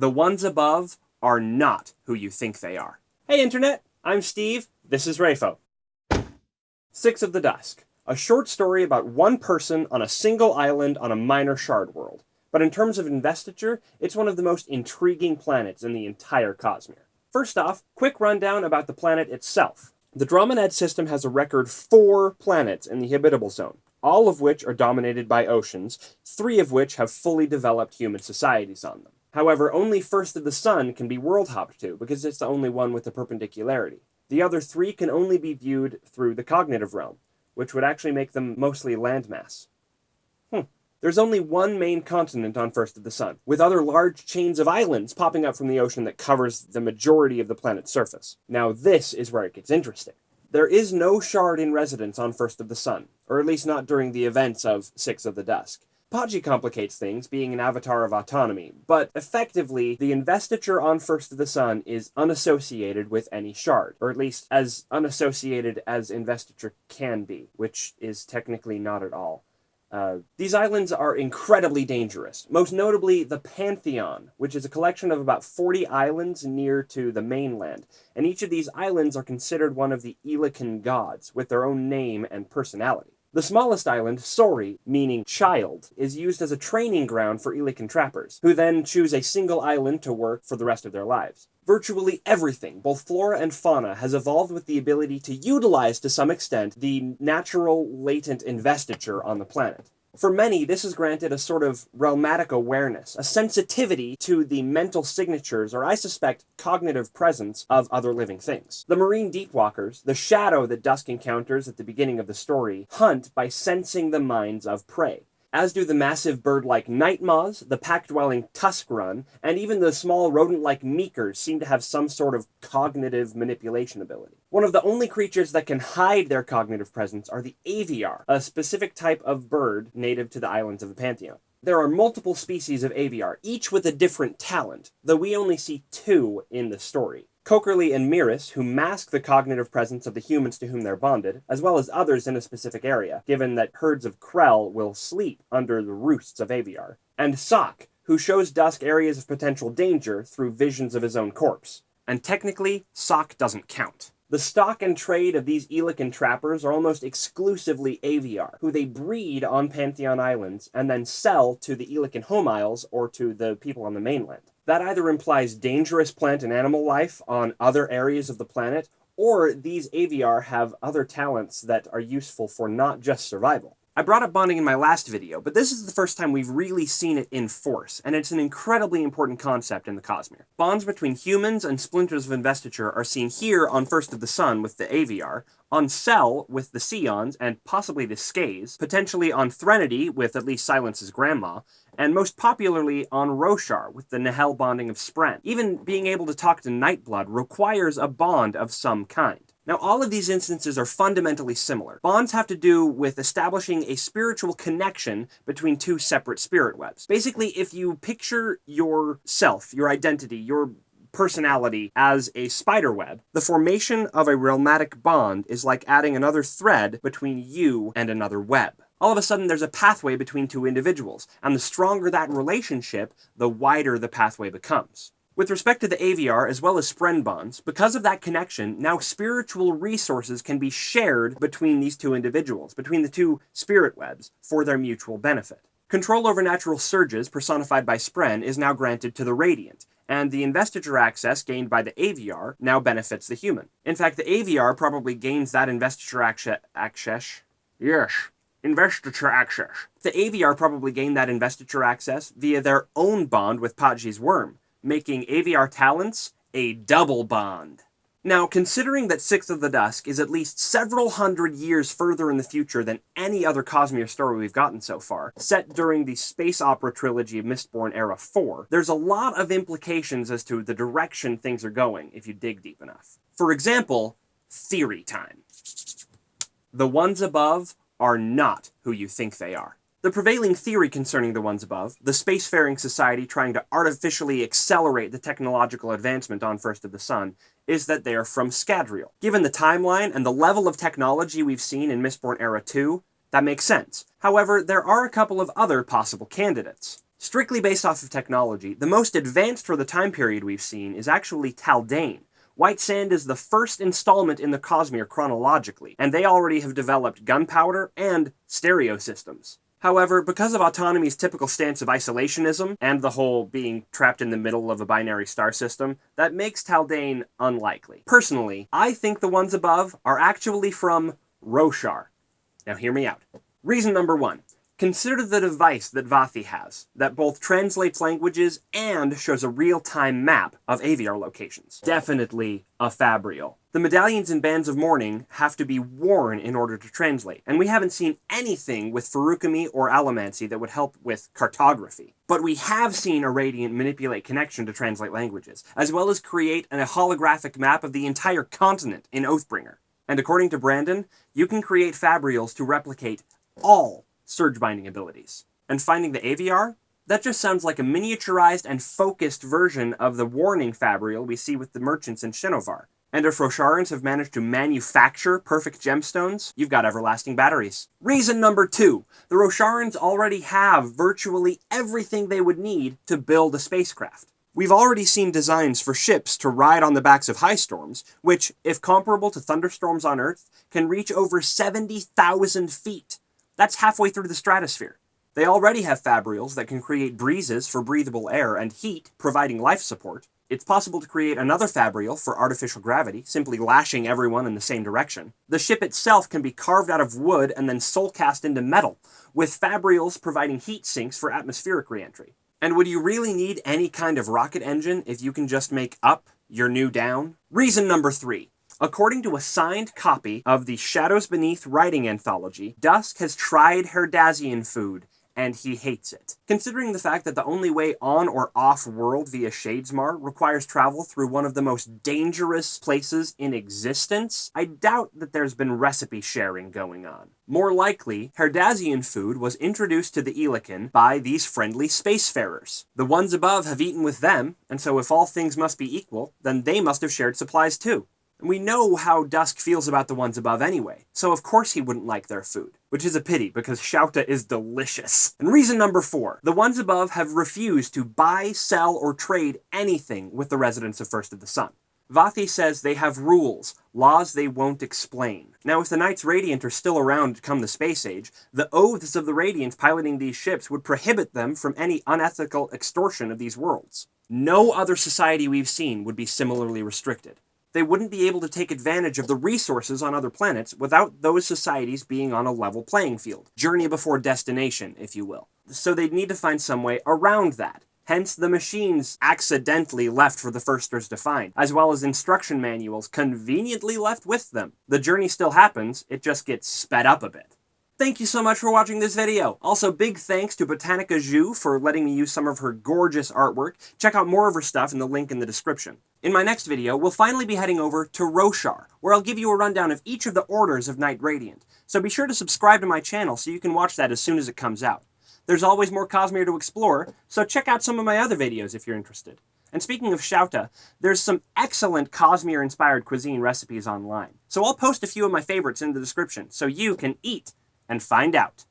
The ones above are not who you think they are. Hey Internet, I'm Steve, this is Rayfo. Sixth of the Dusk, a short story about one person on a single island on a minor shard world. But in terms of investiture, it's one of the most intriguing planets in the entire Cosmere. First off, quick rundown about the planet itself. The Drominad system has a record four planets in the habitable zone, all of which are dominated by oceans, three of which have fully developed human societies on them. However, only First of the Sun can be world hopped to, because it's the only one with the perpendicularity. The other three can only be viewed through the cognitive realm, which would actually make them mostly landmass. Hmm. There's only one main continent on First of the Sun, with other large chains of islands popping up from the ocean that covers the majority of the planet's surface. Now this is where it gets interesting. There is no shard in residence on First of the Sun, or at least not during the events of Sixth of the Dusk. Patji complicates things, being an avatar of autonomy, but effectively, the investiture on First of the Sun is unassociated with any shard, or at least as unassociated as investiture can be, which is technically not at all. Uh, these islands are incredibly dangerous, most notably the Pantheon, which is a collection of about 40 islands near to the mainland, and each of these islands are considered one of the Eelakin gods, with their own name and personality. The smallest island, Sori, meaning child, is used as a training ground for Eelakin trappers, who then choose a single island to work for the rest of their lives. Virtually everything, both flora and fauna, has evolved with the ability to utilize to some extent the natural latent investiture on the planet. For many, this has granted a sort of realmatic awareness, a sensitivity to the mental signatures, or I suspect, cognitive presence of other living things. The marine deepwalkers, the shadow that Dusk encounters at the beginning of the story, hunt by sensing the minds of prey as do the massive bird-like night moths, the pack-dwelling tuscarun, and even the small rodent-like meekers seem to have some sort of cognitive manipulation ability. One of the only creatures that can hide their cognitive presence are the aviar, a specific type of bird native to the islands of the Pantheon. There are multiple species of aviar, each with a different talent, though we only see two in the story. Kokerlii and Miris, who mask the cognitive presence of the humans to whom they're bonded, as well as others in a specific area, given that herds of Krell will sleep under the roosts of Aviar. And Sak, who shows Dusk areas of potential danger through visions of his own corpse. And technically, Sak doesn't count. The stock and trade of these Eelakin trappers are almost exclusively Aviar, who they breed on Pantheon Islands and then sell to the Eelakin home isles or to the people on the mainland. That either implies dangerous plant and animal life on other areas of the planet, or these Aviar have other talents that are useful for not just survival. I brought up bonding in my last video, but this is the first time we've really seen it in force, and it's an incredibly important concept in the Cosmere. Bonds between humans and splinters of investiture are seen here on First of the Sun with the Aviar, on Sel with the Seons and possibly the Skaze, potentially on Threnody with at least Silence's grandma, and most popularly on Roshar with the Nahel bonding of Spren. Even being able to talk to Nightblood requires a bond of some kind. Now, all of these instances are fundamentally similar. Bonds have to do with establishing a spiritual connection between two separate spirit webs. Basically, if you picture yourself, your identity, your personality as a spider web, the formation of a realmatic bond is like adding another thread between you and another web. All of a sudden, there's a pathway between two individuals, and the stronger that relationship, the wider the pathway becomes. With respect to the Aviar as well as Spren bonds, because of that connection, now spiritual resources can be shared between these two individuals, between the two spirit webs, for their mutual benefit. Control over natural surges, personified by Spren, is now granted to the Radiant, and the investiture access gained by the Aviar now benefits the human. In fact, the Aviar probably gains that investiture access. Yes, investiture access. The Aviar probably gained that investiture access via their own bond with Patji's worm, making Aviar talents a double bond. Now, considering that Sixth of the Dusk is at least several hundred years further in the future than any other Cosmere story we've gotten so far, set during the space opera trilogy of Mistborn Era 4, there's a lot of implications as to the direction things are going if you dig deep enough. For example, theory time. The ones above are not who you think they are. The prevailing theory concerning the ones above, the spacefaring society trying to artificially accelerate the technological advancement on First of the Sun, is that they are from Scadrial. Given the timeline and the level of technology we've seen in Mistborn Era 2, that makes sense. However, there are a couple of other possible candidates. Strictly based off of technology, the most advanced for the time period we've seen is actually Taldain. White Sand is the first installment in the Cosmere chronologically, and they already have developed gunpowder and stereo systems. However, because of Autonomy's typical stance of isolationism and the whole being trapped in the middle of a binary star system, that makes Taldain unlikely. Personally, I think the ones above are actually from Roshar. Now hear me out. Reason number one. Consider the device that Vathi has, that both translates languages and shows a real-time map of Aviar locations. Definitely a Fabrial. The medallions and bands of mourning have to be worn in order to translate, and we haven't seen anything with Feruchemy or Allomancy that would help with cartography. But we have seen a Radiant manipulate connection to translate languages, as well as create a holographic map of the entire continent in Oathbringer. And according to Brandon, you can create Fabrials to replicate all surge binding abilities. And finding the Aviar? That just sounds like a miniaturized and focused version of the Warning Fabrial we see with the merchants in Shinovar. And if Rosharans have managed to manufacture perfect gemstones, you've got everlasting batteries. Reason number two. The Rosharans already have virtually everything they would need to build a spacecraft. We've already seen designs for ships to ride on the backs of high storms, which, if comparable to thunderstorms on Earth, can reach over 70,000 feet. That's halfway through the stratosphere. They already have fabrials that can create breezes for breathable air and heat, providing life support. It's possible to create another fabrial for artificial gravity, simply lashing everyone in the same direction. The ship itself can be carved out of wood and then soul cast into metal, with fabrials providing heat sinks for atmospheric reentry. And would you really need any kind of rocket engine if you can just make up your new down? Reason number three. According to a signed copy of the Shadows Beneath writing anthology, Dusk has tried Herdazian food, and he hates it. Considering the fact that the only way on or off world via Shadesmar requires travel through one of the most dangerous places in existence, I doubt that there's been recipe sharing going on. More likely, Herdazian food was introduced to the Eelakin by these friendly spacefarers. The ones above have eaten with them, and so if all things must be equal, then they must have shared supplies too. And we know how Dusk feels about the ones above anyway, so of course he wouldn't like their food. Which is a pity, because Shauta is delicious. And reason number four, the ones above have refused to buy, sell, or trade anything with the residents of First of the Sun. Vathi says they have rules, laws they won't explain. Now, if the Knights Radiant are still around come the Space Age, the oaths of the Radiant piloting these ships would prohibit them from any unethical extortion of these worlds. No other society we've seen would be similarly restricted they wouldn't be able to take advantage of the resources on other planets without those societies being on a level playing field. Journey before destination, if you will. So they'd need to find some way around that. Hence, the machines accidentally left for the Firsters to find, as well as instruction manuals conveniently left with them. The journey still happens, it just gets sped up a bit. Thank you so much for watching this video. Also, big thanks to Botanica Zhu for letting me use some of her gorgeous artwork. Check out more of her stuff in the link in the description. In my next video, we'll finally be heading over to Roshar, where I'll give you a rundown of each of the orders of Knight Radiant. So be sure to subscribe to my channel so you can watch that as soon as it comes out. There's always more Cosmere to explore, so check out some of my other videos if you're interested. And speaking of Shauta, there's some excellent Cosmere-inspired cuisine recipes online. So I'll post a few of my favorites in the description, so you can eat and find out.